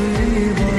你也。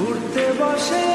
উঠতে বসে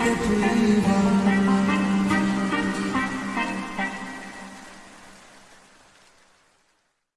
every one